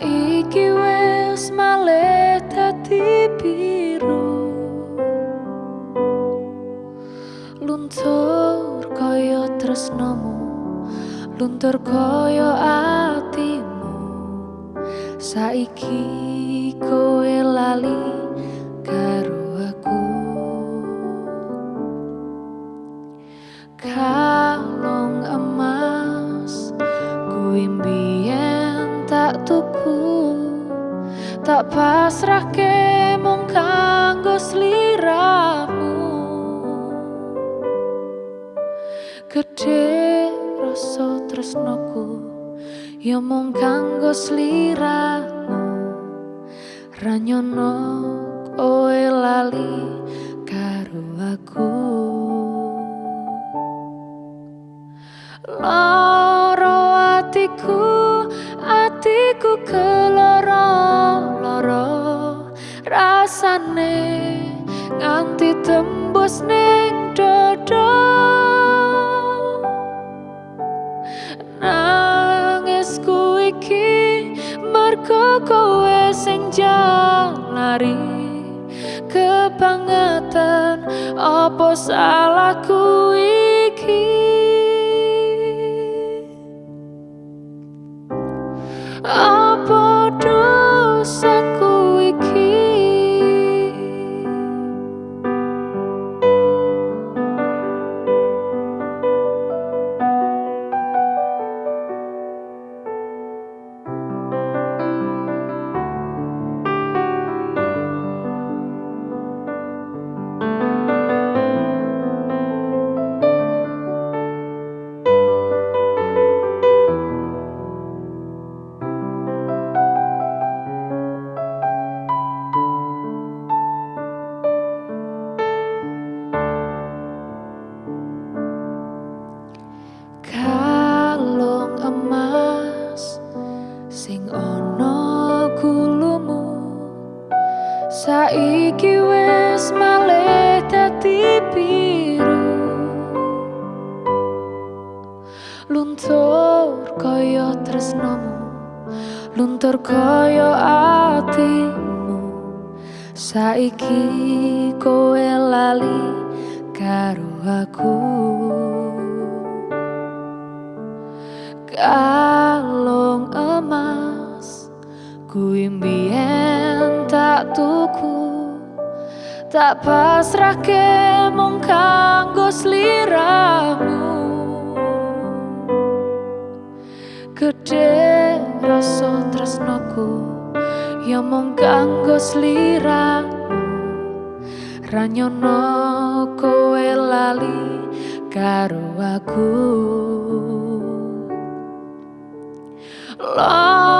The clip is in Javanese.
saiki wis malih dadi biru. Luntur kaya tresnamu luntur kaya atimu. Saiki kowe lali karo tak tuku tak pasrahke mung kanggo sliramu. Gedhe rasa tresnaku ya mung kanggo sliramu. Ranyono kowe lali karo aku. Loro keloro loro. Rasane nganti tembus ning dodo. Nangisku iki mergo kowe sing jalari kebangetan apa salahku sing ana gulumu saiki wis malih dadi biru. Luntur kaya tresnamu luntur kaya atimu. Saiki kowe lali karo aku. Kalung mbiyen tak pasrahke mung kanggo sliramu. Gedhe rasa tresnaku ya mung kanggo sliramu. Ranyono kowe lali karo aku. Loro